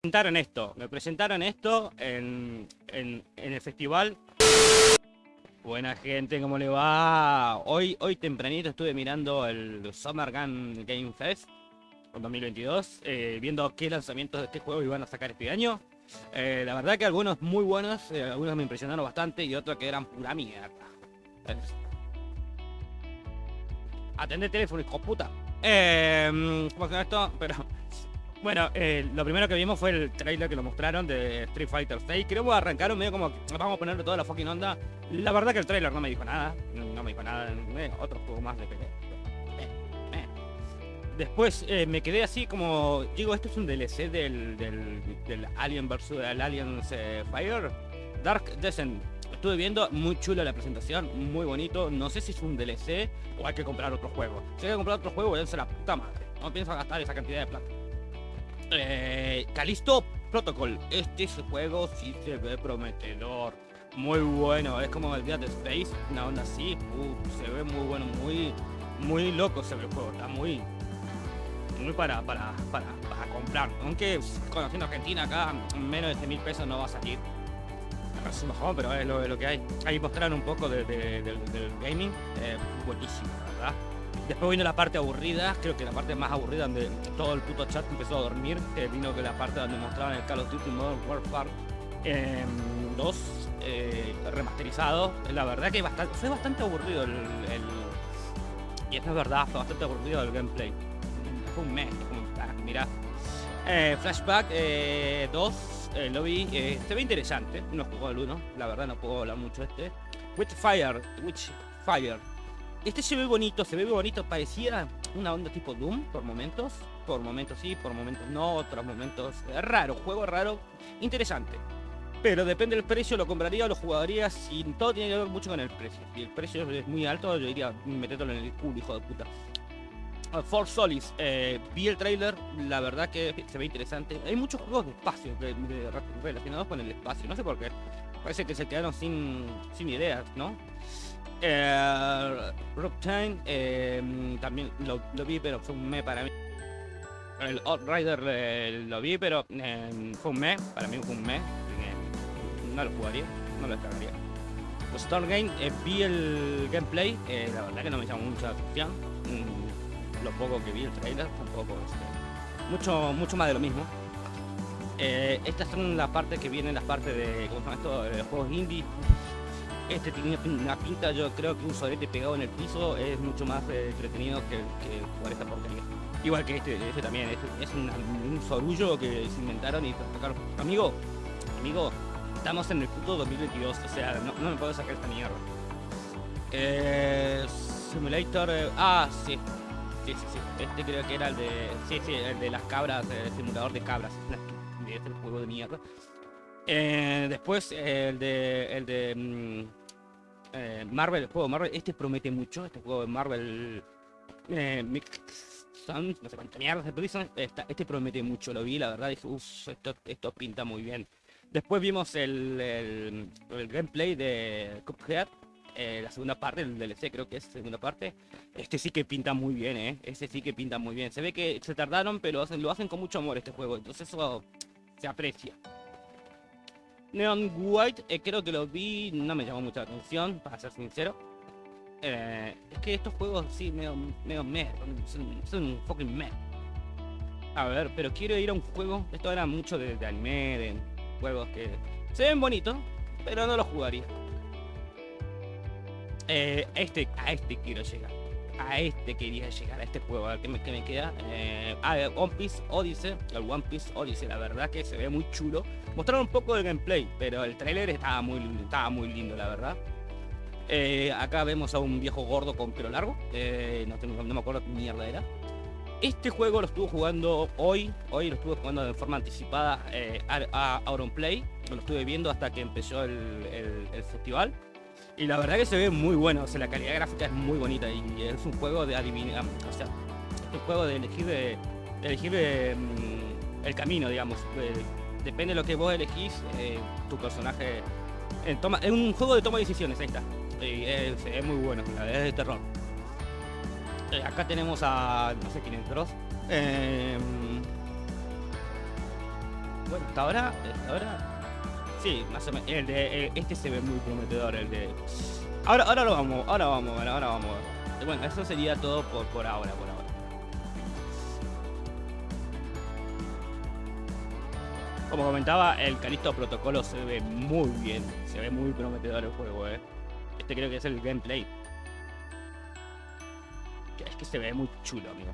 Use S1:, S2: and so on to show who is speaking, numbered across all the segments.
S1: presentaron esto. Me presentaron esto en, en, en el festival. Buena gente, ¿cómo le va? Hoy, hoy tempranito estuve mirando el Summer Gun Game Fest 2022, eh, viendo qué lanzamientos de este juego iban a sacar este año. Eh, la verdad que algunos muy buenos, eh, algunos me impresionaron bastante y otros que eran pura mierda. Atende teléfono, hijo puta. Eh, ¿Cómo esto? Pero bueno, eh, lo primero que vimos fue el trailer que lo mostraron de Street Fighter 6. Creo que arrancaron medio como vamos a ponerle toda la fucking onda. La verdad que el trailer no me dijo nada. No me dijo nada. Eh, otro juego más de pelea. Eh, eh. Después me quedé así como. Digo, esto es un DLC del, del, Alien vs. el Aliens Fire. Dark Descent. Estuve viendo, muy chula la presentación, muy bonito. No sé si es un DLC o hay que comprar otro juego. Si hay que comprar otro juego, voy a la puta madre. No pienso gastar esa cantidad de plata. Eh, Calisto Protocol. Este juego sí se ve prometedor. Muy bueno. Es como el día de Space. Una onda así. Se ve muy bueno. Muy, muy loco se ve el juego. Está muy, muy para, para, para, comprar. Aunque conociendo Argentina acá, menos de 100 mil pesos no va a salir. Mejor, pero es lo, que hay. Ahí mostraron un poco de, de- del, gaming. Eh, buenísimo, verdad. Después vino la parte aburrida, creo que la parte más aburrida donde todo el puto chat empezó a dormir. vino que la parte donde mostraban el Call of Duty Modern Warfare 2 eh, remasterizado. La verdad que fue bastante aburrido el, Y esto es verdad, fue bastante aburrido el gameplay. Fue un mes, fue un- ah, mirá. Eh, Flashback 2, eh, lo vi, se ve interesante, no jugó el 1, la verdad no puedo hablar mucho este. Witchfire, Witchfire. Este se ve bonito, se ve bonito, parecía una onda tipo Doom por momentos, por momentos sí, por momentos no, otros momentos raro, juego raro, interesante. Pero depende del precio, lo compraría o lo jugaría si todo tiene que ver mucho con el precio. Si el precio es muy alto, yo diría, metételo en el culo, hijo de puta. Uh, For Solis, eh, vi el trailer, la verdad que se ve interesante. Hay muchos juegos de espacio que- de- relacionados con el espacio, no sé por qué. Parece que se quedaron sin, sin ideas, ¿no? Eh, Rockchain, eh, también lo, vi, pero fue un mes para mí. El Outrider eh, lo vi, pero eh, fue un mes, para mí fue un mes. no lo jugaría, no lo descargaría. Los Stargame, eh, vi el gameplay, la verdad que no me llamó mucha atención. Mm, lo poco que vi el trailer, tampoco este, mucho, mucho más de lo mismo. Estas son las partes que vienen, las partes de, ¿cómo se juegos indie. Este tiene una pinta, yo creo que un solete pegado en el piso es mucho más eh, entretenido que, que jugar esta porquería. Igual que este, este también, este es una- un sorullo que se inventaron y sacaron. Amigo, amigo, estamos en el puto 2022, o sea, no, no me puedo sacar esta mierda. Eh, simulator, eh, ah, sí, sí, sí, sí, este creo que era el de, sí, sí, el de las cabras, el simulador de cabras, es el juego de mierda. Eh, después eh, el de, el de mm, eh, Marvel, el juego de Marvel, este promete mucho, este juego de Marvel, eh, Mix Sons, no sé cuánta mierda se este promete mucho, lo vi, la verdad, dije, uff, esto, esto pinta muy bien. Después vimos el, el, el gameplay de Cuphead, eh, la segunda parte, el DLC creo que es segunda parte. Este sí que pinta muy bien, eh. Este sí que pinta muy bien. Se ve que se tardaron, pero hacen, lo hacen con mucho amor este juego. Entonces eso se aprecia. Neon White, eh, creo que lo vi, no me llamó mucha atención, para ser sincero. Eh, es que estos juegos sí, medio, medio meh, son, son fucking meh. A ver, pero quiero ir a un juego, esto era mucho de, de anime, de juegos que se ven bonitos, pero no los jugaría. Eh, este, a este quiero llegar. A este quería llegar, a este juego, a ver qué me, queda. Eh, ah, One Piece Odyssey, el One Piece Odyssey, la verdad que se ve muy chulo. Mostraron un poco del gameplay, pero el trailer estaba muy, estaba muy lindo, la verdad. Eh, acá vemos a un viejo gordo con pelo largo. eh, no, tengo- no me acuerdo qué mierda era. Este juego lo estuvo jugando hoy. Hoy lo estuve jugando de forma anticipada eh, a, a Auronplay. Lo estuve viendo hasta que empezó el- el festival. Y la verdad que se ve muy bueno. O sea, la calidad gráfica es muy bonita. Y es un juego de adivinar. O sea, un juego de elegir, de, de elegir eh, mm, el camino, digamos. De- depende de lo que vos elegís, eh, tu personaje. eh, toma, es un juego de toma de decisiones, ahí está. Y es, muy bueno, la es de terror. Eh, acá tenemos a. no sé quién Dross. Eh, bueno, hasta ahora, hasta ahora, sí, más o menos, el de, este se ve muy prometedor, el de, ahora, ahora lo vamos, ahora vamos, bueno, ahora vamos, bueno, eso sería todo por, por ahora, por ahora. Como comentaba, el Calisto Protocolo se ve muy bien, se ve muy prometedor el juego, eh. Este creo que es el gameplay. Es que se ve muy chulo, amigo.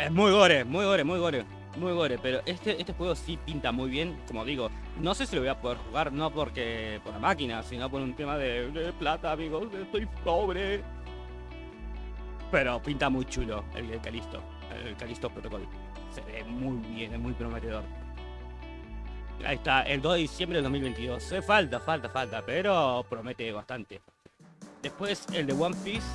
S1: Es muy gore, muy gore, muy gore. Muy gore, pero este, este juego sí pinta muy bien, como digo, no sé si lo voy a poder jugar, no porque por la máquina, sino por un tema de, plata, amigos, estoy pobre. Pero pinta muy chulo el, Calisto, el Calisto Protocol. Se ve muy bien, es muy prometedor. Ahí está, el 2 de diciembre del 2022. falta, falta, falta, pero promete bastante. Después el de One Piece,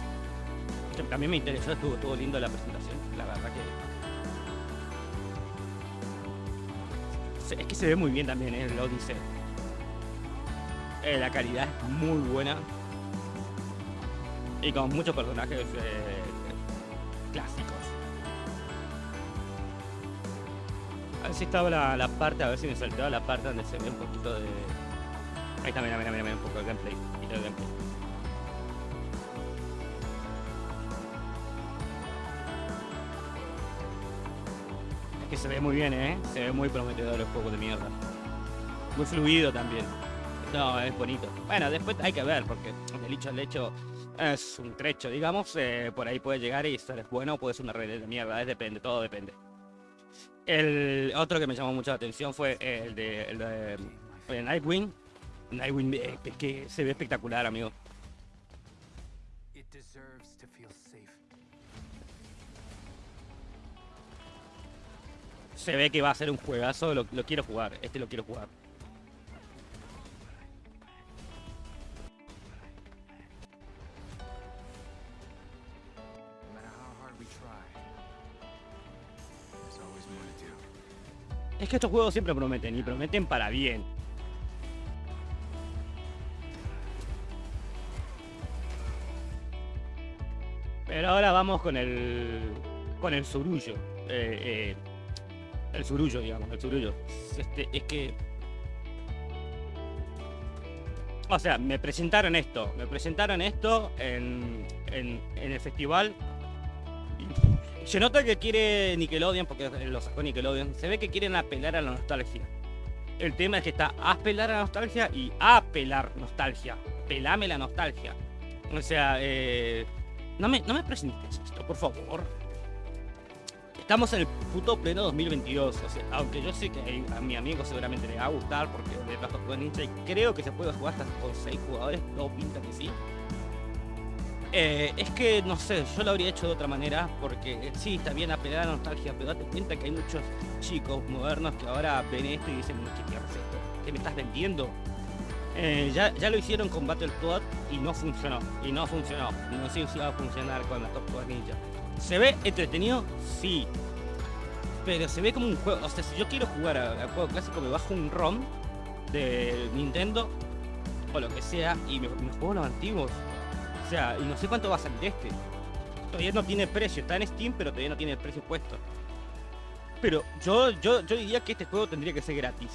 S1: que también me interesó, estuvo, estuvo lindo la presentación, la verdad que es que se ve muy bien también en el Odyssey. Eh, la calidad es muy buena. Y con muchos personajes eh, clásicos. A ver si estaba la, parte, a ver si me saltaba la parte donde se ve un poquito de... Ahí está, mira, mira, mira, un poco de gameplay. Se ve muy bien, ¿eh? Se ve muy prometedor el juego de mierda. Muy fluido también. No, es bonito. Bueno, después hay que ver, porque el hecho al hecho es un trecho, digamos. Eh, por ahí puede llegar y ser bueno puede ser una red de mierda. Depende, todo depende. El otro que me llamó mucho la atención fue el de, el de Nightwing. Nightwing eh, que se ve espectacular, amigo. Se ve que va a ser un juegazo, lo, quiero jugar, este lo quiero jugar. Es que estos juegos siempre prometen, y prometen para bien. Pero ahora vamos con el... con el surullo. Eh, eh, el surullo, digamos, el surullo. Este, es que. O sea, me presentaron esto. Me presentaron esto en, en, el festival. Se nota que quiere Nickelodeon, porque lo sacó Nickelodeon. Se ve que quieren apelar a la nostalgia. El tema es que está apelar a la nostalgia y apelar nostalgia. Pelame la nostalgia. O sea, eh, no, me, no me presentes esto, por favor. Estamos en el puto pleno 2022, o sea, aunque yo sé que a mi amigo seguramente le va a gustar porque le trajo jugar ninja y creo que se puede jugar hasta con 6 jugadores, todo pinta que sí. Eh, es que, no sé, yo lo habría hecho de otra manera porque eh, sí, está bien apelar a la nostalgia, pero date cuenta que hay muchos chicos modernos que ahora ven esto y dicen, ¿qué quieres esto? ¿Qué me estás vendiendo? Eh, ya, ya, lo hicieron con Battletoad y no funcionó. Y no funcionó. No sé si va a funcionar con la Top Ninja. ¿Se ve entretenido? Sí. Pero se ve como un juego. O sea, si yo quiero jugar al juego clásico, me bajo un ROM de Nintendo o lo que sea y me, juego los antiguos. O sea, y no sé cuánto va a salir este. Todavía no tiene precio. Está en Steam, pero todavía no tiene el precio puesto. Pero yo, yo, yo diría que este juego tendría que ser gratis.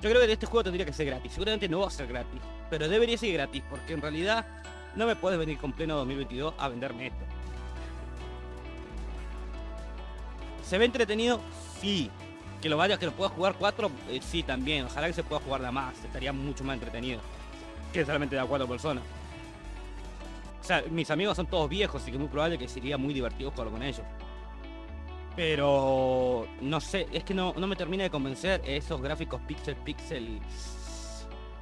S1: Yo creo que este juego tendría que ser gratis. Seguramente no va a ser gratis. Pero debería ser gratis. Porque en realidad no me puedes venir con pleno 2022 a venderme esto. ¿Se ve entretenido? Sí. Que lo vaya, que lo pueda jugar 4, eh, sí también. Ojalá que se pueda jugar de más, estaría mucho más entretenido. Que solamente de a 4 personas. O sea, mis amigos son todos viejos, así que es muy probable que sería muy divertido jugar con ellos. Pero no sé, es que no, no me termina de convencer esos gráficos pixel pixel.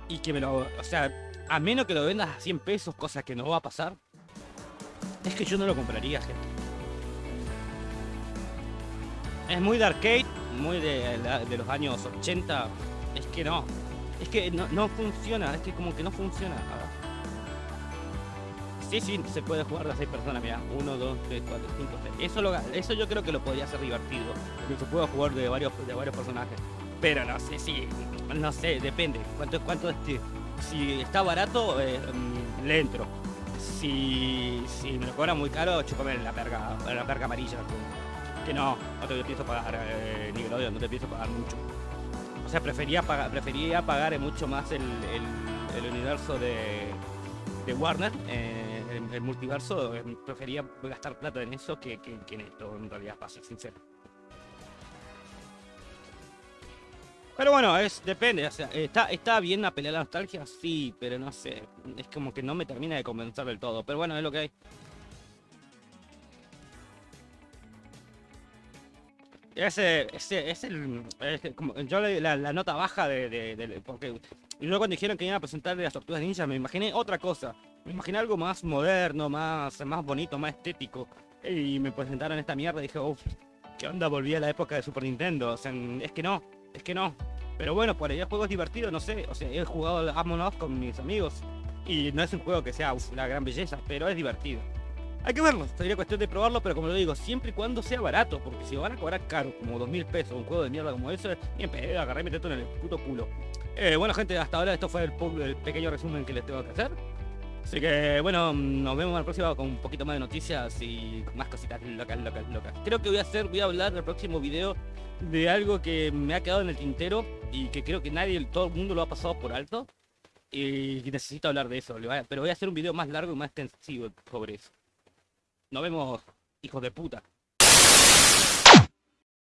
S1: Y que me lo. O sea, a menos que lo vendas a 100 pesos, cosa que no va a pasar. Es que yo no lo compraría, gente. Es muy de arcade, muy de, los años 80. Es que no. Es que no, funciona, es que como que no funciona. Sí, sí, se puede jugar de 6 personas, mira. 1, 2, 3, 4, 5, 6. Eso, lo, eso yo creo que lo podría hacer divertido. Que se pueda jugar de varios, de varios personajes. Pero no sé si. No sé, depende. ¿Cuánto, cuánto, este, si está barato, eh, mm, le entro. Si, si me lo cobran muy caro, chupame la perga, la perga amarilla. Que no, no te pienso pagar, eh, Nickelodeon, no te pienso pagar mucho. O sea, prefería pagar, prefería pagar mucho más el, el, universo de, de Warner, eh, el, multiverso, eh, prefería gastar plata en eso que, que, en esto, en realidad, para ser sincero. Pero bueno, es depende, o sea, está, está bien a pelear la nostalgia, sí, pero no sé, es como que no me termina de convencer del todo, pero bueno, es lo que hay. Ese, ese, es el, como, yo la, nota baja de, de, de- porque luego cuando dijeron que iban a presentar de las tortugas ninja me imaginé otra cosa, me imaginé algo más moderno, más, más bonito, más estético, y me presentaron esta mierda y dije, uff, ¿qué onda? Volví a la época de Super Nintendo, o sea, es que no, es que no. Pero bueno, por ahí el juego es divertido, no sé. O sea, he jugado Among Us con mis amigos. Y no es un juego que sea uf, una gran belleza, pero es divertido. Hay que verlo, sería cuestión de probarlo, pero como lo digo, siempre y cuando sea barato, porque si lo van a cobrar caro, como dos mil pesos, un juego de mierda como eso, bien pedo, agarré y metete en el puto culo. Eh, bueno gente, hasta ahora esto fue el, pequeño resumen que les tengo que hacer. Así que bueno, nos vemos en la próxima con un poquito más de noticias y más cositas locas, locas, locas. Creo que voy a hacer, voy a hablar en el próximo video de algo que me ha quedado en el tintero y que creo que nadie, todo el mundo lo ha pasado por alto. Y necesito hablar de eso, pero voy a hacer un video más largo y más extensivo sobre eso. Nos vemos, hijos de puta.